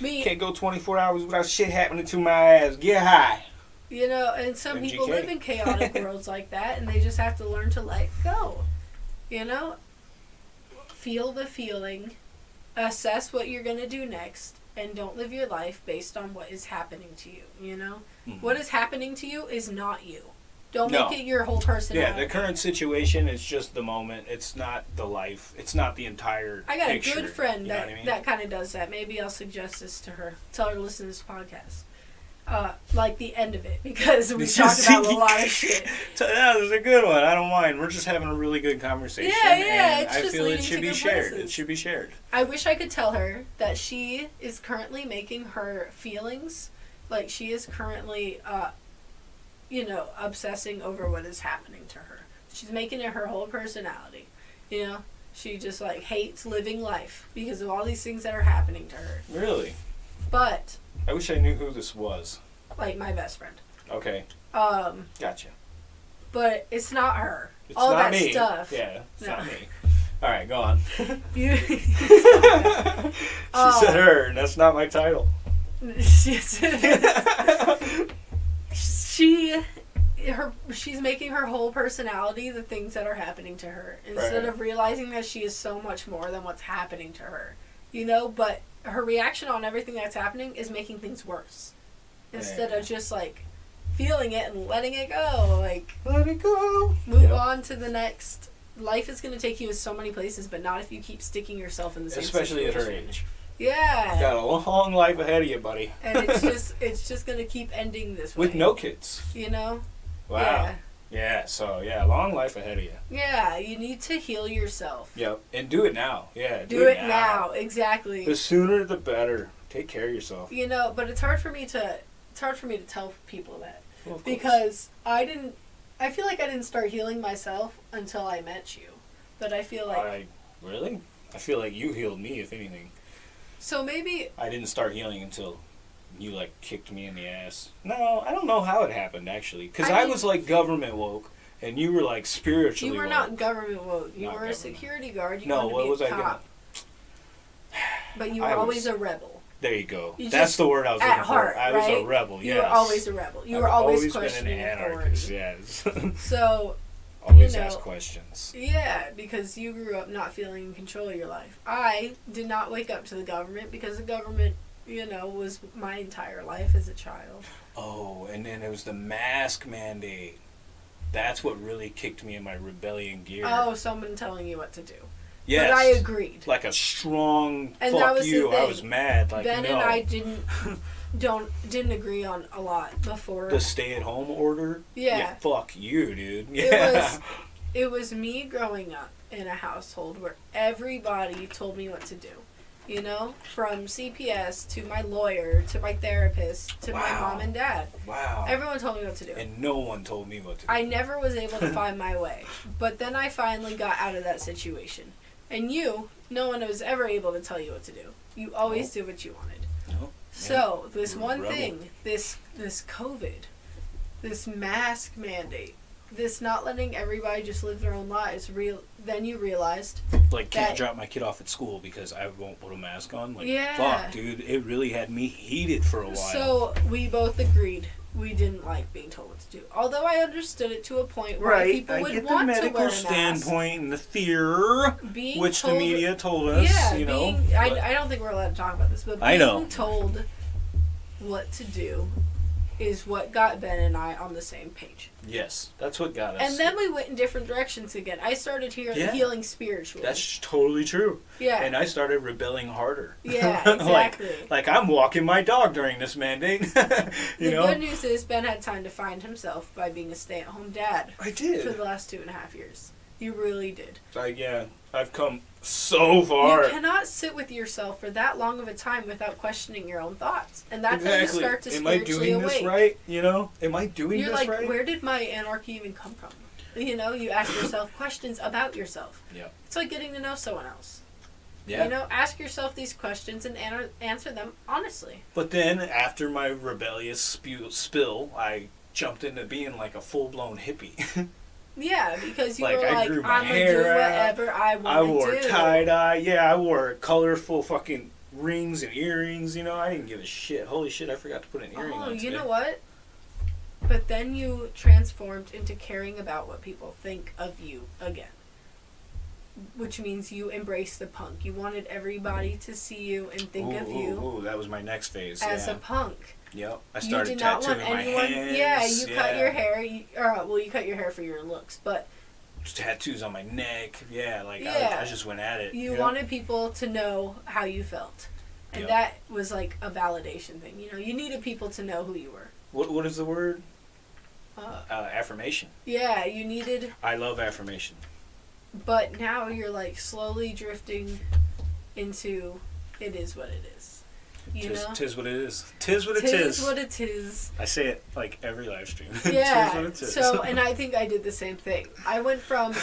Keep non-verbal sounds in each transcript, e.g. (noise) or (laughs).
Me, Can't go 24 hours without shit happening to my ass. Get high. you know, and some people live in chaotic (laughs) worlds like that, and they just have to learn to let go. You know, feel the feeling, assess what you're gonna do next, and don't live your life based on what is happening to you. You know, Mhm. what is happening to you is not you. Don't No. make it your whole personality. Yeah, the current situation is just the moment. It's not the life. It's not the entire. I got picture, a good friend you know that what I mean? that kind of does that. Maybe I'll suggest this to her. Tell her to listen to this podcast. Uh, like the end of it because we It's (laughs) talked just- about a lot of (laughs) shit. So, yeah, this is a good one. I don't mind. We're just having a really good conversation. Yeah, yeah, and it's I just feel it should be good shared. places. It should be shared. I wish I could tell her that she is currently making her feelings like she is currently, uh, you know, obsessing over what is happening to her. She's making it her whole personality. You know, she just like hates living life because of all these things that are happening to her. Really. But I wish I knew who this was. like my best friend. Okay, Um, gotcha. but it's not her. It's all not that me. stuff. Yeah, it's No. not me. All right, go on. (laughs) You- (laughs) she Oh. said her, and that's not my title. (laughs) It is. She her she's making her whole personality the things that are happening to her instead Right. of realizing that she is so much more than what's happening to her you know but her reaction on everything that's happening is making things worse instead Yeah. of just like feeling it and letting it go like Let it go. move Yep. on to the next life is going to take you in so many places but not if you keep sticking yourself in the same Especially at her age. Yeah Got a long life ahead of you, buddy. and it's (laughs) just it's just going to keep ending this way With no kids. you know Wow. Yeah. Yeah, so yeah, long life ahead of you. Yeah, you need to heal yourself. Yep. And do it now. Yeah. Do, it now. exactly. The sooner the better. Take care of yourself. You know, but it's hard for me to it's hard for me to tell people that Well, because I didn't I feel like I didn't start healing myself until I met you. But I feel like I really? I feel like you healed me, if anything. So maybe I didn't start healing until you like kicked me in the ass. No, I don't know how it happened actually, because I I, mean- was like government woke, and you were like spiritually. you were woke. not government woke. You Not were a security guard. You No, what was I gonna? But you were (sighs) I was- always a rebel. There you go. You That's the word I was at looking heart, for. I was a right? rebel. You were always a rebel. You I've were always, been questioning an authority. anarchist. Yes. (laughs) So always You know. ask questions. Yeah, because you grew up not feeling in control of your life. I did not wake up to the government because the government, you know, was my entire life as a child. Oh, and then it was the mask mandate. That's what really kicked me in my rebellion gear. Oh, someone telling you what to do. yes. But I agreed. Like a strong And that fuck you. I was mad. Like ben no. and I (laughs) didn't don't didn't agree on a lot before. the stay-at-home order. Yeah. Fuck you, dude. Yeah. It was (laughs) it was me growing up in a household where everybody told me what to do. You know, from CPS to my lawyer to my therapist to my mom and dad. wow. Everyone told me what to do. and no one told me what to do. I never was able to (laughs) find my way. But then I finally got out of that situation. And you, no one was ever able to tell you what to do. You always did what you wanted. No. So this one rebel. thing, this this COVID, this mask mandate, this not letting everybody just live their own lives. Real. Then you realized, like can't drop my kid off at school because I won't put a mask on. Like Yeah. fuck, dude, it really had me heated for a while. so we both agreed we didn't like being told what to do. Although I understood it to a point where right, people I would get the want to medical wear a mask. standpoint and the fear, Being which told, the media told us. Yeah, you know, being, I, I don't think we're allowed to talk about this, but being I know. told what to do is what got Ben and I on the same page. yes, that's what got us. And then we went in different directions again. I started hear, Yeah. healing spiritually. that's totally true. yeah, And I started rebelling harder. (laughs) yeah, (laughs) like, exactly. like I'm walking my dog during this mandate. (laughs) you the know, good news is Ben had time to find himself by being a stay-at-home dad I did for the last two and a half years. You really did. Like yeah, I've come so far. You cannot sit with yourself for that long of a time without questioning your own thoughts, and that's how you start to Am I doing awake. this right? You know, am I doing this right? You're this like, right? where did my anarchy even come from? You know, you ask yourself (coughs) questions about yourself. Yeah. It's like getting to know someone else. yeah. You know, ask yourself these questions and an- answer them honestly. But then after my rebellious spew- spill, I jumped into being like a full blown hippie. (laughs) Yeah, because you Like, were I like, grew I'm my gonna do hair out. whatever I want I wore to tie dye. Yeah, I wore colorful fucking rings and earrings. You know, I didn't give a shit. Holy shit, I forgot to put an earring Oh, on you know what? But then you transformed into caring about what people think of you again. Which means you embrace the punk. You wanted everybody to see you and think ooh, of you Ooh, that was my next phase. as yeah. a punk. Yep. I You started did not want tattooing my anyone. hands. Yeah, you cut your hair. You, or, well, you cut your hair for your looks, but Tattoos on my neck. Yeah, like Yeah. I, I just went at it. you know? wanted people to know how you felt. And Yep. that was like a validation thing. You know, you needed people to know who you were. What What is the word? Uh, Uh, affirmation. yeah, you needed I love affirmation. But now you're like slowly drifting into it is what it is. You tis, know? tis what it is. Tis what it Tis is. what it is. I say it like every live stream. (laughs) tis Yeah. what it is. so, and I think I did the same thing. I went from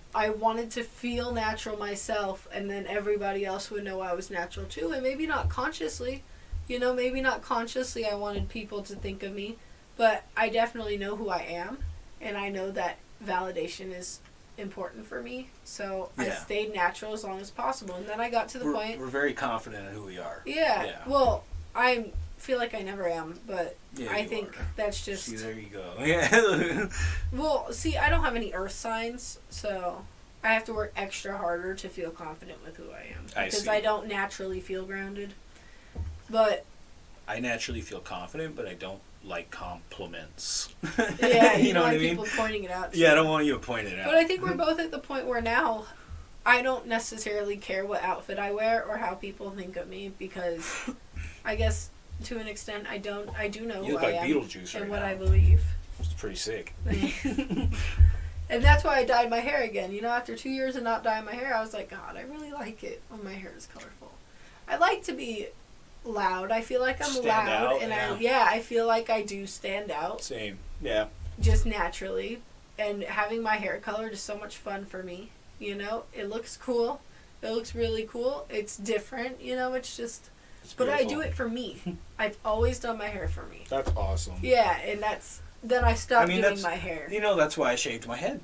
(coughs) I wanted to feel natural myself, and then everybody else would know I was natural too, and maybe not consciously. You know, maybe not consciously I wanted people to think of me, but I definitely know who I am, and I know that validation is important for me. So I stayed natural as long as possible, and then I got to the we're, point. we're very confident in who we are. Yeah. Yeah. Well, I feel like I never am, but Yeah, I think are. that's just See, there you go. Yeah. (laughs) well. See, I don't have any earth signs, so I have to work extra harder to feel confident with who I am because see. I, don't naturally feel grounded. But I naturally feel confident, but I don't like compliments. (laughs) yeah, you, (laughs) you know what I mean? people pointing it out. to Yeah, I don't want you to point it out. But I think we're both at the point where now I don't necessarily care what outfit I wear or how people think of me because I guess to an extent I don't I do know you who look I like am Beetlejuice and right what now. I believe. It's pretty sick. (laughs) and that's why I dyed my hair again. You know, after two years of not dyeing my hair, I was like, God, I really like it when my hair is colorful. I like to be loud. I feel like I'm Stand loud, out, and yeah. I yeah, I feel like I do stand out Same. Yeah. just naturally. And having my hair colored is so much fun for me. You know, it looks cool. It looks really cool. It's different. You know, it's just. It's But I do it for me. (laughs) I've always done my hair for me. That's awesome. Yeah, and that's then I stopped I mean, doing my hair. You know, that's why I shaved my head.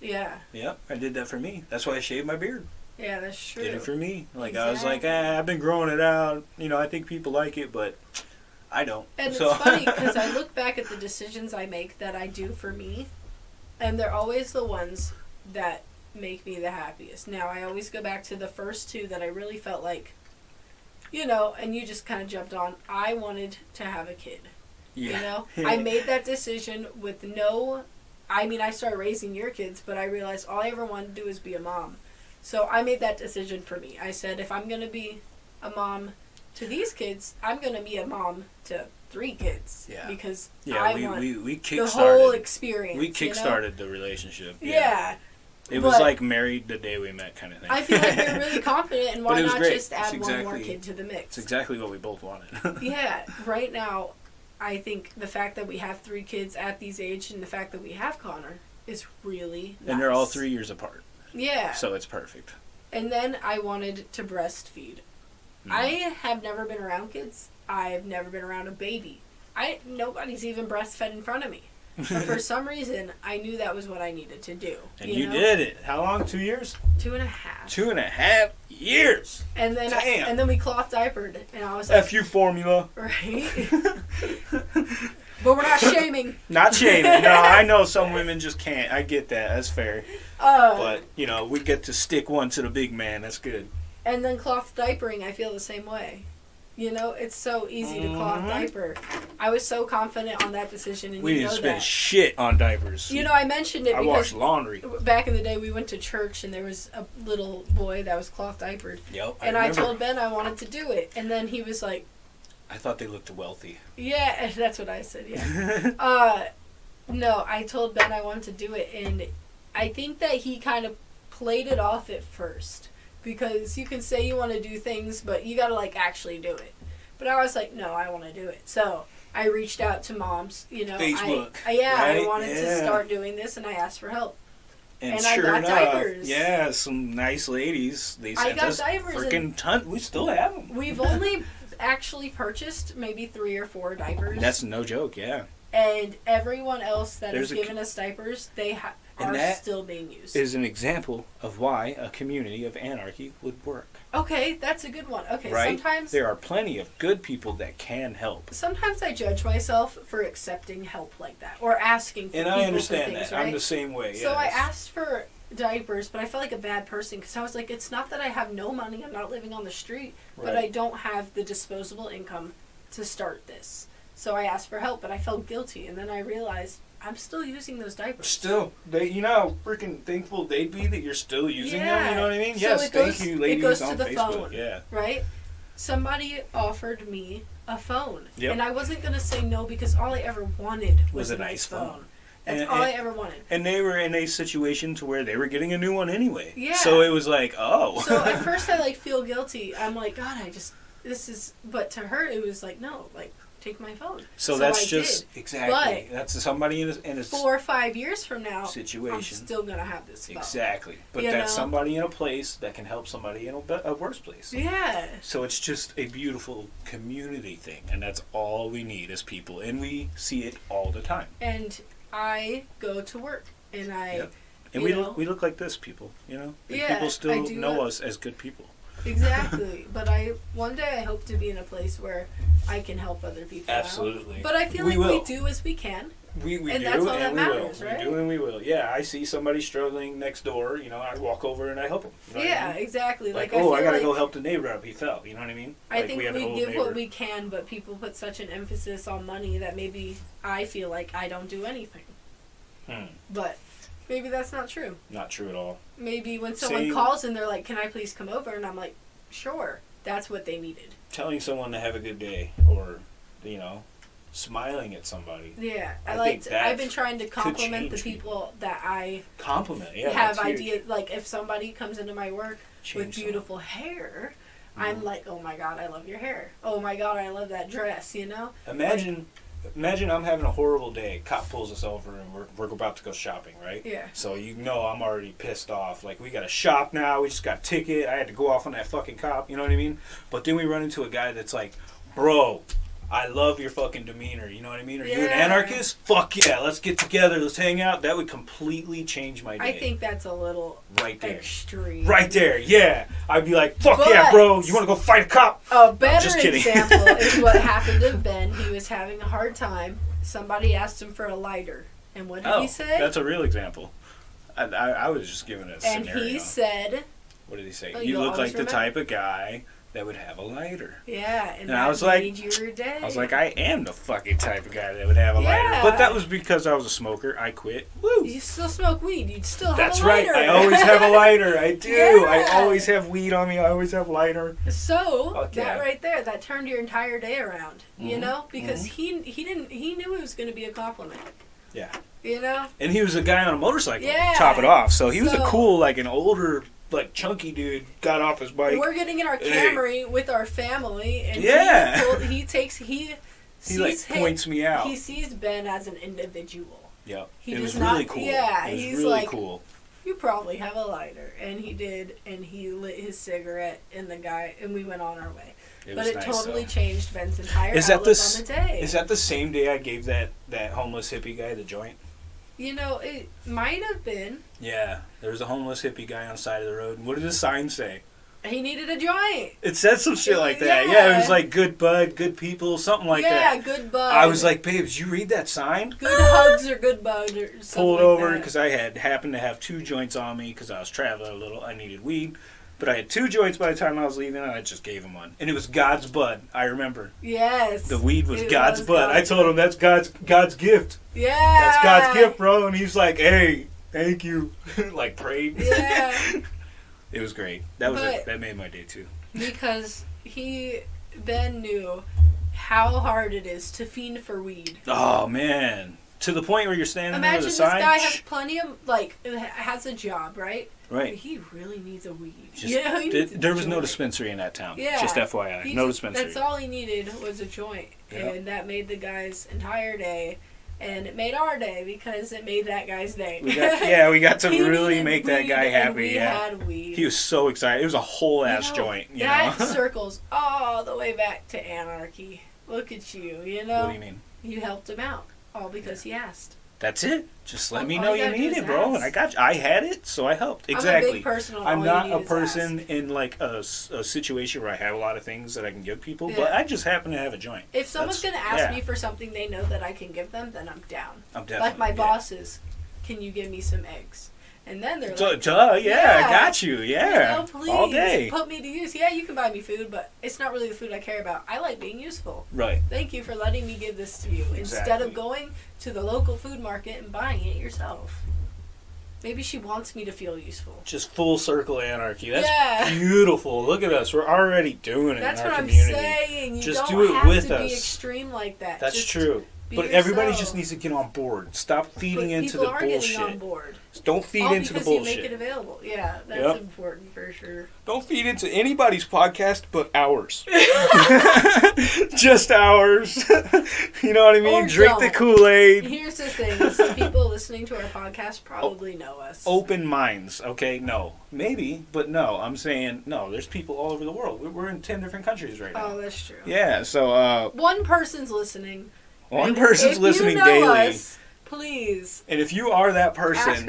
Yeah, Yeah, I did that for me. That's why I shaved my beard. Yeah, that's true. Did it for me. Like I was like, Exactly. ah, I've been growing it out. You know, I think people like it, but I don't. And so, it's (laughs) funny because I look back at the decisions I make that I do for me, and they're always the ones that make me the happiest. Now, I always go back to the first two that I really felt like, you know, and you just kind of jumped on. I wanted to have a kid. yeah. You know, (laughs) I made that decision with no. I mean, I started raising your kids, but I realized all I ever wanted to do is be a mom. So I made that decision for me. I said, if I'm going to be a mom to these kids, I'm going to be a mom to three kids. Yeah. Because yeah, I we, want we, we the whole experience. We you know? the relationship. Yeah. It was but- like married the day we met kind of thing. I feel like you're really (laughs) confident, and why not great. just add It's one more kid to the mix? It's exactly what we both wanted. (laughs) yeah, right now, I think the fact that we have three kids at these age and the fact that we have Connor is really And they're all three years apart. Yeah. So it's perfect. And then I wanted to breastfeed. Mm. I have never been around kids. I've never been around a baby. I nobody's even breastfed in front of me. But for (laughs) some reason, I knew that was what I needed to do. and you, know? did it. How long? Two years? two and a half. Two and a half years. And then I, and then we cloth diapered, and I was like, F you formula. (laughs) right. (laughs) but we're not shaming. (laughs) Not shaming. No, I know some women just can't. I get that. That's fair. Uh, But, you know, we get to stick one to the big man. That's good. And then cloth diapering, I feel the same way. You know, it's so easy to cloth Mhm. diaper. I was so confident on that decision, and We you didn't know spend that. shit on diapers. You know, I mentioned it I because washed laundry. back in the day we went to church and there was a little boy that was cloth diapered, Yep. and I, told Ben I wanted to do it, and then he was like, I thought they looked wealthy. "Yeah," (laughs) that's what I said. Yeah. (laughs) uh, no, I told Ben I wanted to do it, and I think that he kind of played it off at first because you can say you want to do things, but you got to like actually do it. But I was like, no, I want to do it. So I reached out to moms. You know, Facebook, I, I yeah, I right? wanted to start doing this, and I asked for help. And, And I sure got enough, diapers. yeah, some nice ladies. They I sent got us freaking ton. We still have them. We've only (laughs) actually purchased maybe three or four diapers, That's no joke. Yeah, and everyone else that There's has given us diapers, they ha- are still being used. is an example of why a community of anarchy would work. Okay, that's a good one. Okay, right? sometimes there are plenty of good people that can help. sometimes I judge myself for accepting help like that or asking for And I understand things, that. right? I'm the same way. So I asked for diapers, but I felt like a bad person because I was like, it's not that I have no money. I'm not living on the street, but I don't have the disposable income to start this. So I asked for help, but I felt guilty, and then I realized I'm still using those diapers. Still, they you know how freaking thankful they'd be that you're still using them. You know what I mean? So yes, goes- thank you, it ladies goes to on the Facebook. phone. Yeah, right? Somebody offered me a phone, Yep. and I wasn't gonna say no because all I ever wanted was, Was a nice phone. phone. That's And- all I ever wanted. and they were in a situation to where they were getting a new one anyway. Yeah. So it was like, oh. So at (laughs) first I like feel guilty. I'm like, God, I just this is. But to her, it was like, no, like take my phone. So, that's I just did. exactly that's somebody in a, in a four or five years from now. I'm situation. still gonna have this phone. Exactly, but You that's know? somebody in a place that can help somebody in a, a worse place. Yeah. So it's just a beautiful community thing, and that's all we need as people, and we see it all the time. And I go to work, and I Yep. And we know? look, we look like this, people. You know, And Yeah, people still know us as good people. Exactly. (laughs) but I one day I hope to be in a place where I can help other people. out. Absolutely. But I feel We like will. we do as we can. We, we And do, that's all and that we matters, will. right? We do, and we will. Yeah, I see somebody struggling next door. You know, I walk over and I help them. You know what I yeah, mean? exactly. Like, Like, oh, I gotta like go help the neighbor up. He fell. You know what I mean? I like think have we, old give neighbor. what we can, but people put such an emphasis on money that maybe I feel like I don't do anything. Hmm, But maybe that's not true. not true at all. Maybe when someone Same. calls and they're like, "Can I please come over?" and I'm like, "Sure." That's what they needed. Telling someone to have a good day, or you know, smiling at somebody. Yeah, I, I that I've been trying to compliment the people that I Compliment. Yeah. have ideas. Like if somebody comes into my work with Change someone. beautiful hair, Mhm. I'm like, "Oh my god, I love your hair." Oh my god, I love that dress. You know? Imagine, imagine I'm having a horrible day. Cop pulls us over and we're, we're about to go shopping, right? Yeah. So you know I'm already pissed off. Like we got to shop now. We just got a ticket. I had to go off on that fucking cop. You know what I mean? But then we run into a guy that's like, bro. I love your fucking demeanor. You know what I mean? Are you an anarchist? Fuck yeah, let's get together. Let's hang out. That would completely change my day. I think that's a little right there. extreme. Right there, yeah. I'd be like, fuck yeah, bro. You want to go fight a cop? A better example is what (laughs) happened to Ben. He was having a hard time. Somebody asked him for a lighter, and what did oh, he say? that's a real example. I, I, I was just giving a and scenario. he said, what did he say? Oh, you you'll look like always the type of guy that would have a lighter. "Yeah," and, And I was like- made your day. I was like, I am the fucking type of guy that would have a Yeah. lighter. But that was because I was a smoker. I quit. Woo! "You still smoke weed? You'd still have That's a right. I always have a lighter. I (laughs) do. I always have weed on me. I always have lighter. so Fuck that right there, that turned your entire day around. You Mhm. know, because he he didn't he knew it was going to be a compliment. Yeah. You know. And he was a guy on a motorcycle. Yeah. Top it off. So he was a cool, like an older, like chunky dude. Got off his bike. We're getting in our Hey. Camry with our family, and Yeah. he, pulled- he takes he he sees like him- points me out. He sees Ben as an individual. Yeah, he it does was really not- cool. yeah, he's really like- cool. You probably have a lighter, and he did, and he lit his cigarette, and the guy, and we went on our way. It but it nice, totally though. changed Ben's entire Is that outlook the on the day. Is that the same day I gave that that homeless hippie guy the joint? You know, it might have been. Yeah, there was a homeless hippie guy on the side of the road. What did the sign say? He needed a joint. It said some shit like that. Yeah, Yeah. it was like good bud, good people, something like yeah, that. Yeah, good bud. I was like, babe, did you read that sign? good hugs or good bug or something. Pulled like over because I had happened to have two joints on me because I was traveling a little. I needed weed, but I had two joints by the time I was leaving, and I just gave him one. And it was God's bud. I remember Yes. the weed was God's was bud. I told him that's God's God's gift. Yeah. That's God's gift, bro. And he's like, hey, thank you. (laughs) like prayed. Yeah. (laughs) it was great. That was it. That made my day too. because he then knew how hard it is to fiend for weed. Oh man. To the point where you're standing there Imagine with this guy has plenty of like has a job, right? Right. he really needs a weed. Just- (laughs) yeah, he th- needs a there was no dispensary in that town. Yeah. Just FYI. He no just- dispensary. That's all he needed was a joint, Yeah. and that made the guy's entire day, and it made our day because it made that guy's day. We got, yeah, we got (laughs) to really make that guy happy. Yeah. He was so excited. It was a whole You ass know, joint. You that know? (laughs) circles all the way back to anarchy. Look at you, you know. what do you mean? You helped him out, all because he asked. That's it. Just let me know you you need it, bro. ask. And I got you. I had it, so I helped. I'm a Exactly. big I'm not a person in like a situation where I have a lot of things that I can give people, but I just happen to have a joint. If someone's gonna ask yeah. me for something they know that I can give them, then I'm down. I'm down. like my yeah. bosses, can you give me some eggs? And then they're like, duh, yeah, Yeah. I got you. Yeah, please all day. put me to use. Yeah, you can buy me food, but it's not really the food I care about. I like being useful. Right. Thank you for letting me give this to you instead of going to the local food market and buying it yourself. Maybe she wants me to feel useful. Just full circle anarchy. That's Yeah. (laughs) beautiful. Look at us. We're already doing it That's in our what I'm community. saying. You Just don't do it have with to us. be extreme like that. That's Just true. Be But everybody just needs to get on board. Stop But feeding into the are getting on bullshit. board. Don't feed All into the because you make it bullshit. available. Yeah, that's Yep. important for sure. Don't feed into anybody's podcast but ours. (laughs) (laughs) Just ours. (laughs) you know what I mean? Or Drink the don't. Kool Aid. Here's the thing: some people listening to our podcast probably know us. Open minds, okay? No. Maybe, but no. I'm saying no. There's people all over the world. We- We're in 10 different countries right now. Oh, that's true. Yeah, so uh, One person's listening. One person's if listening you know daily. Us, please And if you are that ask person,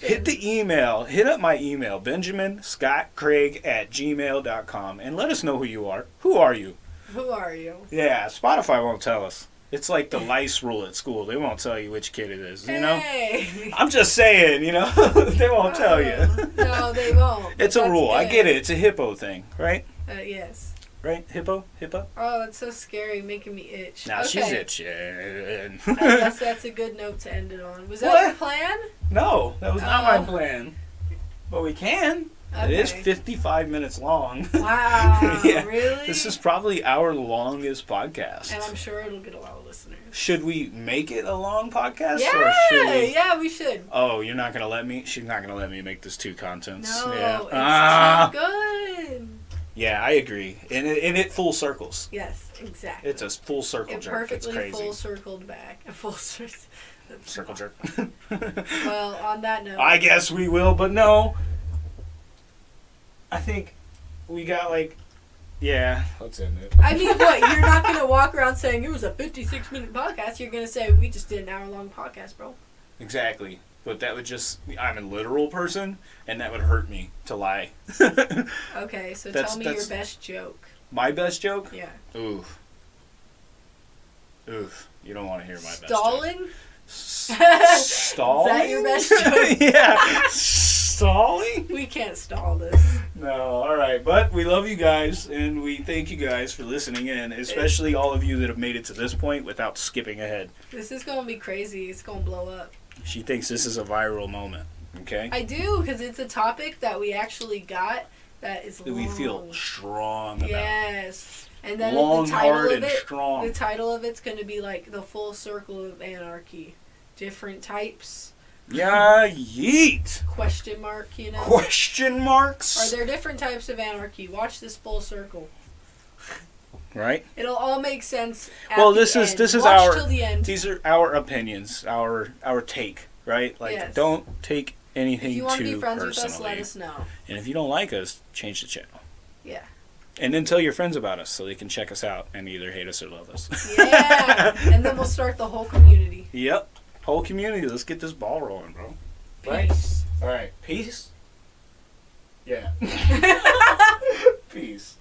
hit the email. Hit up my email, Benjamin Scott Craig at gmail.com, and let us know who you are. Who are you? Who are you? Yeah, Spotify won't tell us. It's like the lice rule at school. They won't tell you which kid it is, you know? Hey. I'm just saying, you know? (laughs) they won't tell you. Uh, no, they won't. It's a rule. I get it. It's a HIPAA thing, right? Uh, yes. Right? Hippo? Hippo? Oh, that's so scary, making me itch. Now okay. she's itching. (laughs) I guess that's a good note to end it on. Was that What? your plan? no, that was not my Oh. plan. But we can. It Okay. is 55 minutes long. (laughs) Wow. (laughs) Yeah. Really? This is probably our longest podcast. And I'm sure it'll get a lot of listeners. Should we make it a long podcast? Yeah, we... yeah, we should. Oh, you're not gonna let me. She's not gonna let me make this two contents. No, yeah. it's Ah. not good. Yeah, I agree, and it, and it full circles. Yes, exactly. It's a full circle it jerk. It's perfectly crazy. full circled back. A (laughs) full circle. circle jerk. (laughs) Well, on that note, I guess we will, but no. I think we got like, yeah. Let's end it. I mean, what? You're not gonna walk around saying it was a 56 minute podcast. You're gonna say we just did an hour long podcast, bro. Exactly. But that would just, I'm a literal person, and that would hurt me to lie. (laughs) Okay, so That's- tell me that's- your best joke. My best joke? Yeah. Oof. Oof. You don't want to hear my best joke. Stalling? Stalling? (laughs) Is that your best joke? (laughs) yeah. Stalling? We can't stall this. No, all right. But we love you guys, and we thank you guys for listening in, especially all of you that have made it to this point without skipping ahead. This is gonna be crazy. It's gonna blow up. She thinks this is a viral moment. Okay? I do because it's a topic that we actually got that is That we feel strong about. Yes, and then Long, the title hard, of and it. strong. The title of it's gonna be like the full circle of anarchy, different types Yeah, yeet. question mark. You know, Question marks. are there different types of anarchy? Watch this full circle. Right? It'll all make sense. Well, this is- end. this is Watch our- the end. These are our opinions, our our take, right? Like, Yes. don't take anything If you want to too be friends personally. with us, let us know. And if you don't like us, change the channel. Yeah. And then tell your friends about us so they can check us out and either hate us or love us. Yeah, (laughs) and then we'll start the whole community. Yep. Whole community. Let's get this ball rolling, bro. Right. Peace. All right. Peace. Yeah. (laughs) Peace.